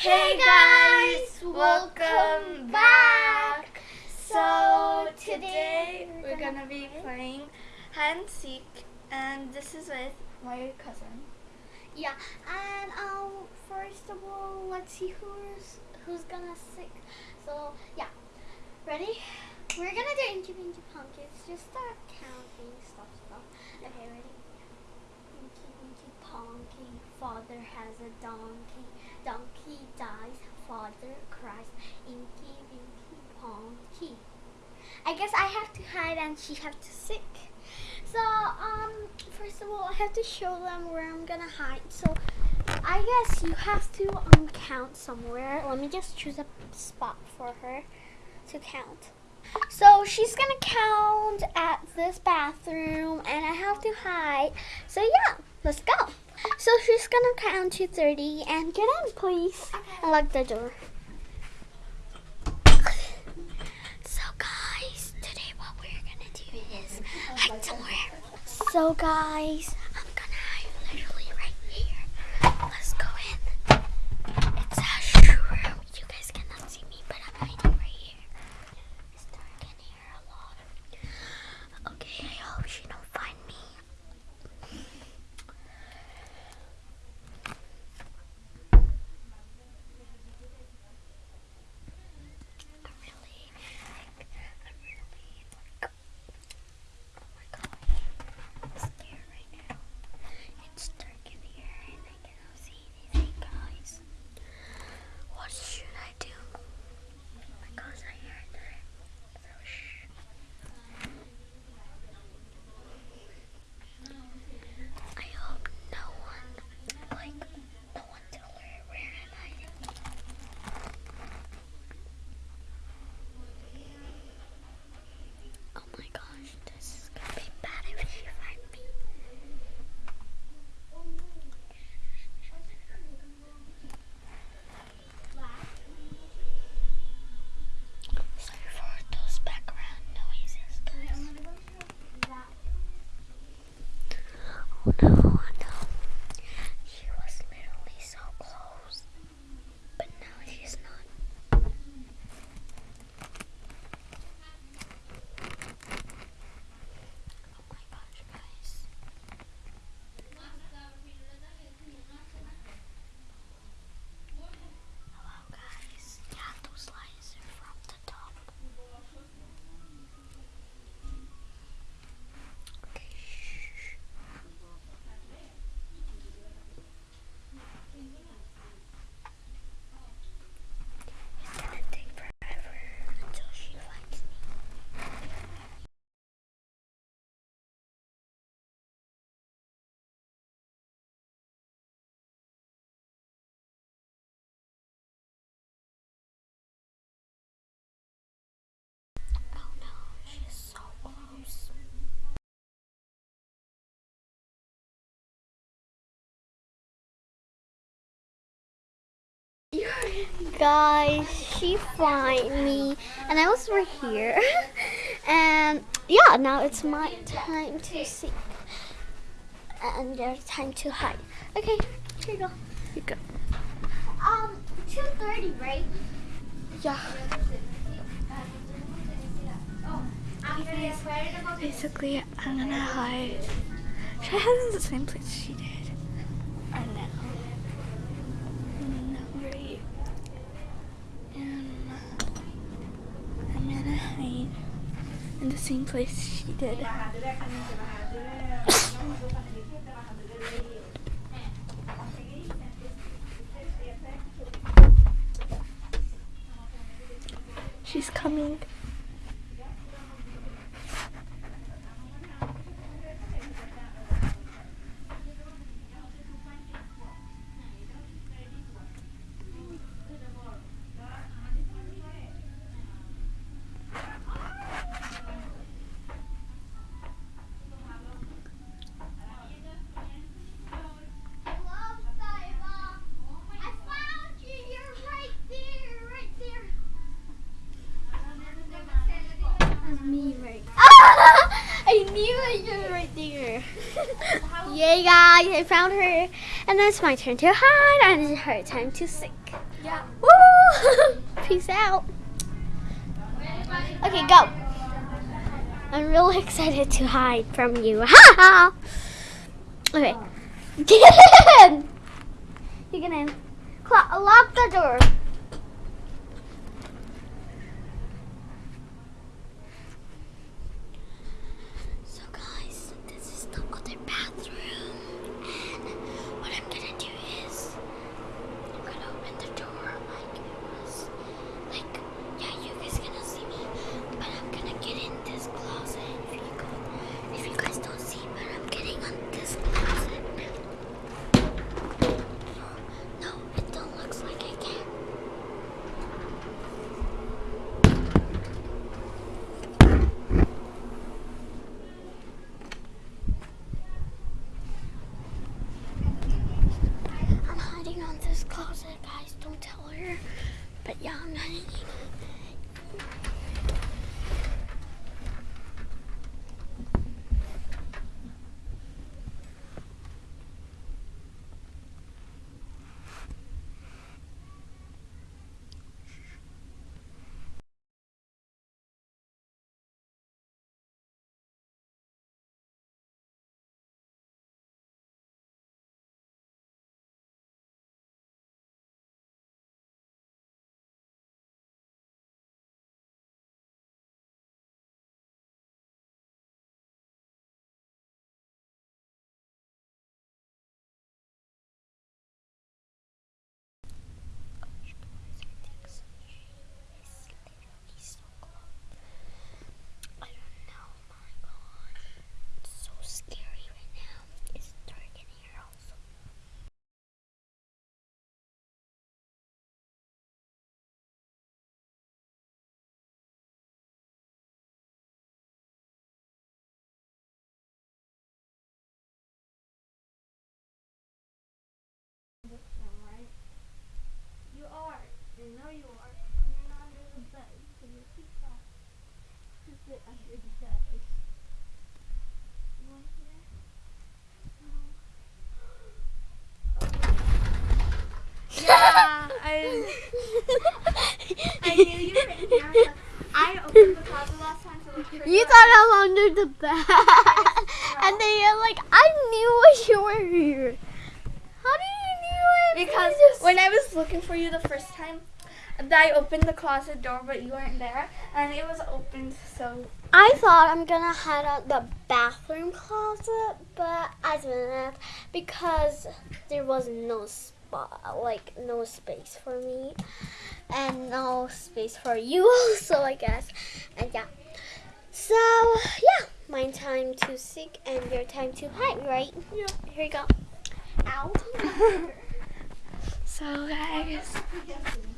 Hey guys, welcome back. So today we're gonna be playing hide and seek, and this is with my cousin. Yeah, and um, first of all, let's see who's who's gonna seek. So yeah, ready? We're gonna do Inky Pinky. Just start counting stuff, stuff. Okay, ready? Inky Pinky Punky, father has a donkey. Donkey dies, father cries. in Inky Pinky Punky. I guess I have to hide and she have to sick. So, um, first of all, I have to show them where I'm gonna hide. So, I guess you have to um, count somewhere. Let me just choose a spot for her to count. So, she's gonna count at this bathroom, and I have to hide. So, yeah, let's go. So, she's gonna count to 30, and get in, please, and lock the door. So, guys, today what we're gonna do is hide somewhere. So guys, Guys, she find me, and I was right here. and yeah, now it's my time to see, and there's time to hide. Okay, here you go. You go. Um, two thirty, right? Yeah. Basically, I'm gonna hide. Should I hide in the same place she did? Or no? No, right. Um, I'm gonna hide in the same place she did. She's coming. There. Yay, guys! I found her, and then it's my turn to hide, and it's her time to sink. Yeah. Woo! Peace out. Okay, go. I'm really excited to hide from you. Ha ha! Okay. Get in! You get in. Lock the door. Yeah, I, I knew you were in here. I opened the closet last time to look for You thought I'm under the bed. and then you're like, I knew what you were here. How do you knew it? Because when I was looking for you the first time, I opened the closet door, but you weren't there, and it was opened. So I thought I'm gonna hide out the bathroom closet, but I didn't because there was no spot, like no space for me, and no space for you also, I guess. And yeah, so yeah, my time to seek and your time to hide, right? Yeah. Here you go. Ow. So guys,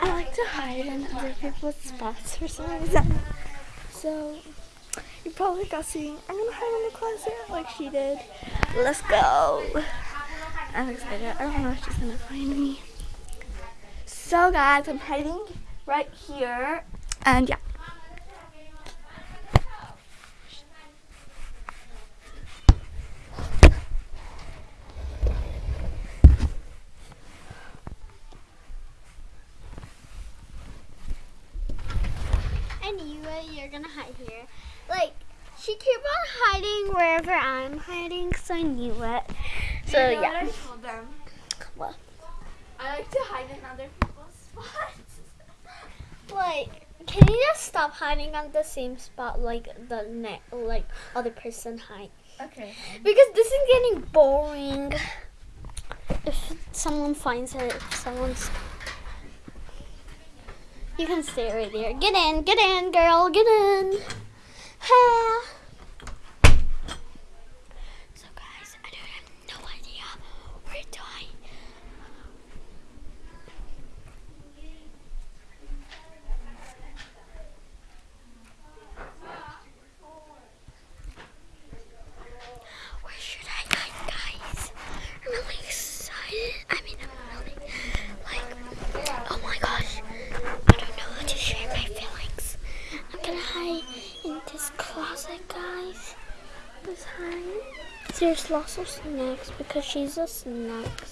I like to hide in other people's spots for some reason. So you probably got seeing I'm gonna hide in the closet like she did. Let's go. I'm excited. I don't know if she's gonna find me. So guys, I'm hiding right here. And yeah. You're gonna hide here. Like she keep on hiding wherever I'm hiding, so I knew it. So You know what yeah. I told them? What? I like to hide in other people's spots. Like, can you just stop hiding on the same spot like the ne- like other person hide? Okay. Because this is getting boring. If someone finds it, if someone's you can stay right there. Get in, get in, girl, get in. Ha. So guys, I don't have no idea where to hide. Where should I hide, guys? I'm really excited. I mean, I'm really like, oh my gosh, I don't know how to share my feelings. I'm gonna hide in this closet, guys. Let's of snacks because she's a snacks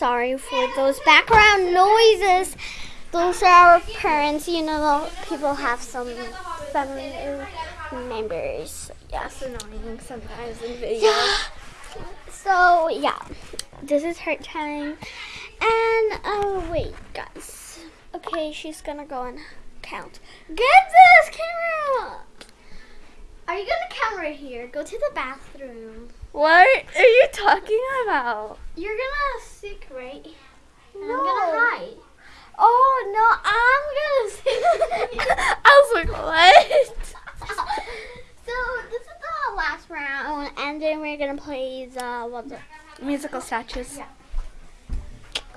sorry for those background noises. Those are our parents. You know, people have some family members. Yeah. That's annoying sometimes in videos. Yeah. So yeah, this is her time. And oh wait, guys. Okay, she's gonna go and count. Get this camera. Are you gonna count right here? Go to the bathroom. What are you talking about? You're gonna sick, right? No. I'm gonna hide. Oh no, I'm gonna sick. I was like, what? so this is the last round, and then we're gonna play the what the Musical statues. Yeah.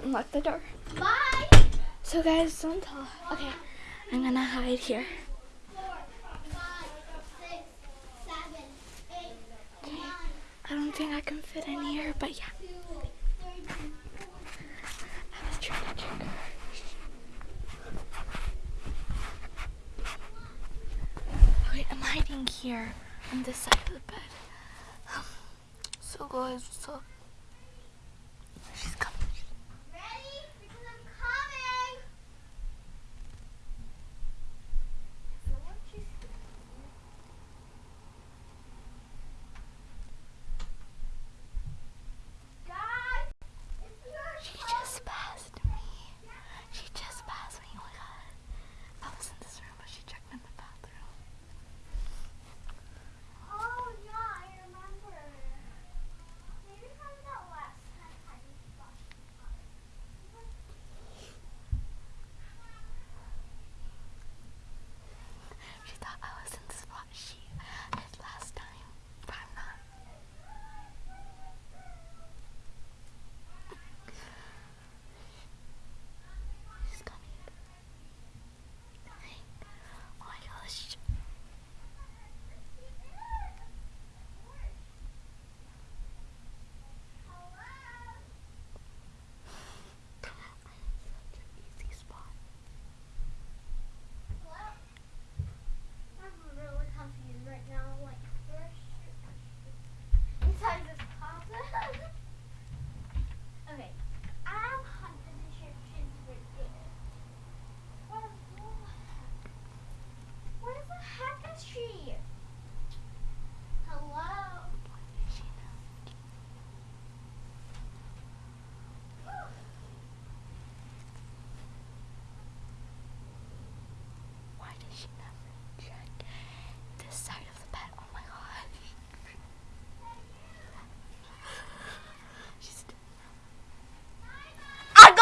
Lock the door. bye. So guys, don't talk. Okay, I'm gonna hide here. I don't think I can fit in here, but yeah. I'm hiding here on this side of the bed. Um, so guys, what's up?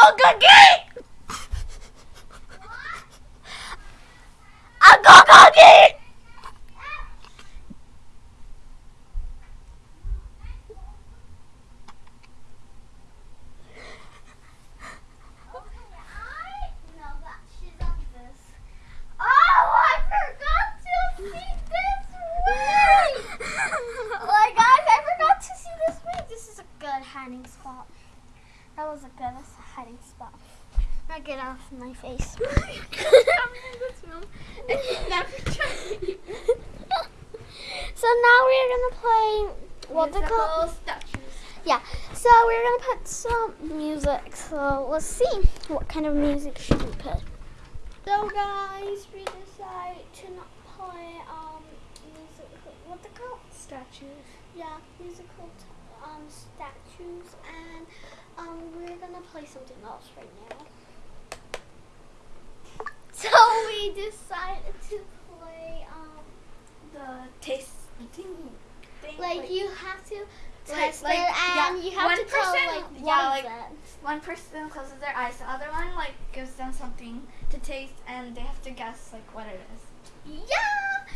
Go cookie! Go cookie! Okay, I know that she's on this. Oh, I forgot to see this way. like guys, I forgot to see this way. This is a good hiding spot. That was a good hiding spot. Now get off my face. so now we're gonna play what they call statues. yeah. So we're gonna put some music. So let's see what kind of music should we put. So guys, we decided to not play um music. What they call? Statues. Yeah, musical t- um statues, and um we're gonna play something else right now. So we decided to play um The taste thing. thing like you have to Like- test like, yeah, um, you have one person- like yeah, like-. One person closes their eyes, the other one like gives them something to taste, and they have to guess like what it is. Yeah.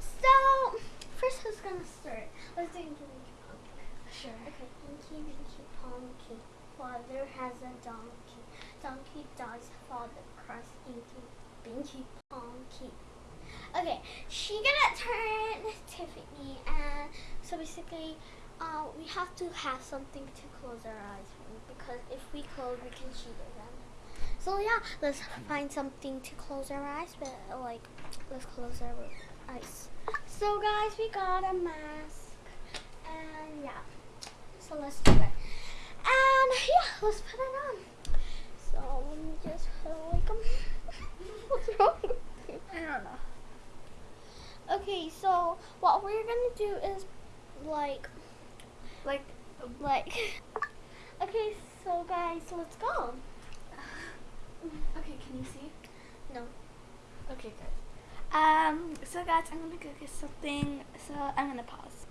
So first, who's gonna start? Let's do Inky Winky Pumpkin. Sure. Okay, Inky Winky Pumpkin. Father has a donkey. Donkey does father cross Inky Winky Pumpkin. Okay, she gonna turn Tiffany, and so basically, uh, we have to have something to close our eyes with because if we close, we can cheat them. So yeah, let's find something to close our eyes with. Like, let's close our eyes. So guys, we got a mask, and yeah. So let's do it. And yeah, let's put it on. So let me just put like um, what's wrong? I don't know. Okay, so what we're gonna do is like Like, like okay, so guys, let's go. okay, can you see? No. Okay, good. Um, so guys, I'm gonna go get something. So I'm gonna pause.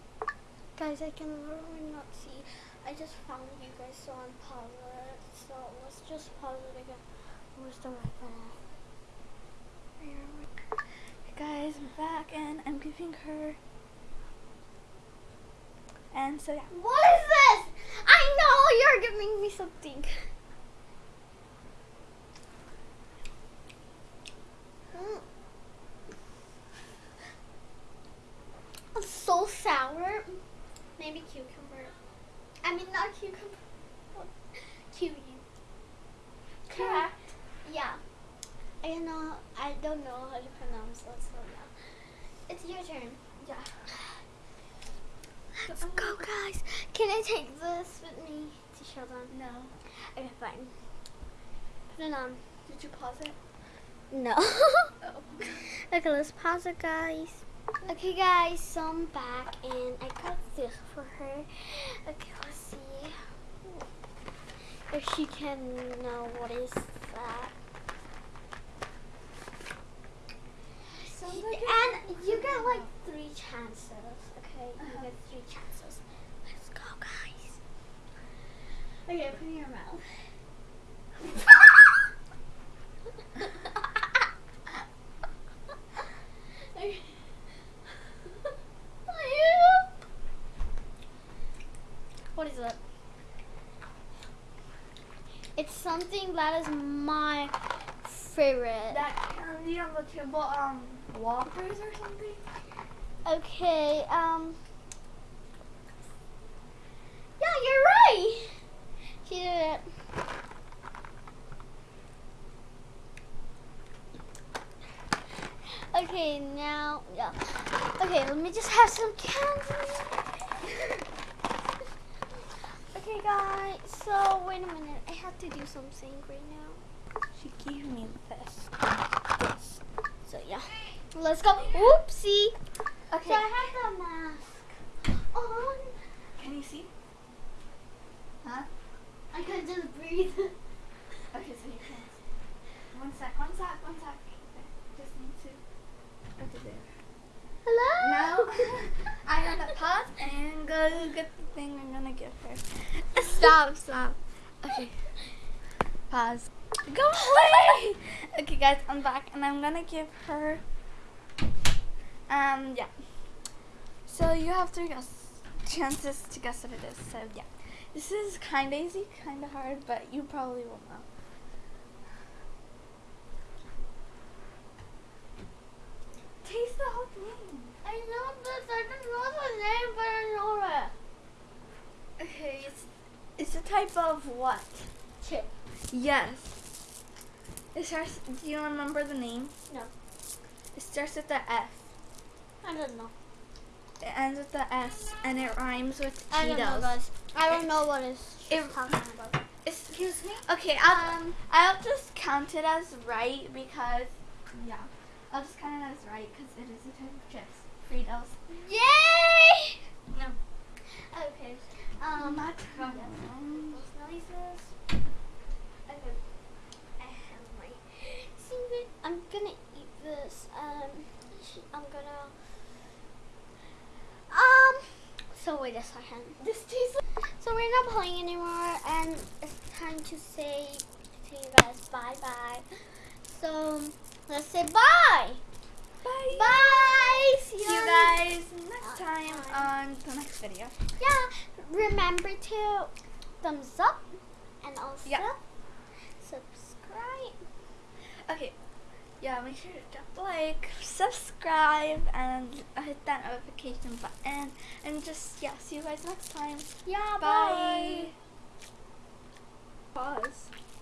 Guys, I can literally not see. I just found you guys so I'm pause it. So let's just pause it again. Where's the right button? Hey guys, I'm back and I'm giving her. And so yeah. What is this? I know you're giving me something. Mm. It's so sour. Maybe cucumber. I mean, not cucumber. Kiwi. Correct. Yeah. I know. I don't know how to pronounce it. So yeah. It's your turn. Yeah. Let's go, guys. Can I take this with me to show them? No. Okay, fine. Put it on. Did you pause it? No. Oh. okay, let's pause it, guys. Okay, guys, so I'm back and I got this for her. Okay, let's see if she can know what is that. Like and you get like three chances. Okay, Uh-huh. you get three chances. Let's go, guys. Okay, put it in your mouth. Okay. what is it? It's something that is my favorite. That candy on the table, um, Whoppers or something? Okay, um. Yeah, you're right. She did it. Okay, now, yeah. Okay, let me just have some candy. okay, guys, so wait a minute. I have to do something right now. She gave me this. So, yeah. Let's go. Oopsie. Okay. So I have the mask on. Can you see? Huh? I could just breathe. Okay, so you can. One sec, one sec, one sec. Okay, Just need to. Okay, there. Hello? No. I'm gonna pause and go get the thing I'm gonna give her. Stop, stop. Okay. Pause. Go away! Okay, guys, I'm back and I'm gonna give her. Um, yeah. So you have three guess chances to guess what it is. So yeah, this is kind of easy, kind of hard, but you probably will know. Taste the whole thing. I know this. I don't know the name, but I know it. Okay, it's it's a type of what? Chip. Yes. It starts. Do you remember the name? No. It starts with the F. I don't know. It ends with the S, and it rhymes with Cheetos. I don't know, guys. I don't know what it's It- talking about. Excuse me. Okay, I'll Um, I'll just count it as right because yeah, I'll just count it as right because it is a type of chips. Fritos. Yay! No. Okay. Um, Not yeah. Fritos. Those noises. Okay. I have my secret. I'm gonna eat this. Um, I'm gonna. So wait a second. This tastes. So we're not playing anymore, and it's time to say to you guys bye bye. So let's say bye. Bye. Bye. See See you guys next time time. on the next video. Yeah. Remember to thumbs up and also Yeah. subscribe. Okay. Yeah, make sure to drop like, subscribe, and hit that notification button. And just, yeah, see you guys next time. Yeah. Bye. Pause.